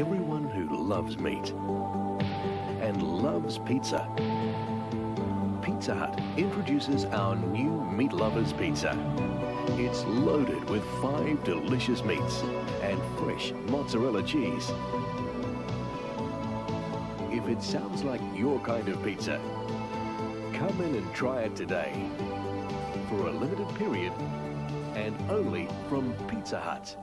everyone who loves meat and loves pizza. Pizza Hut introduces our new Meat Lovers Pizza. It's loaded with five delicious meats and fresh mozzarella cheese. If it sounds like your kind of pizza, come in and try it today for a limited period and only from Pizza Hut.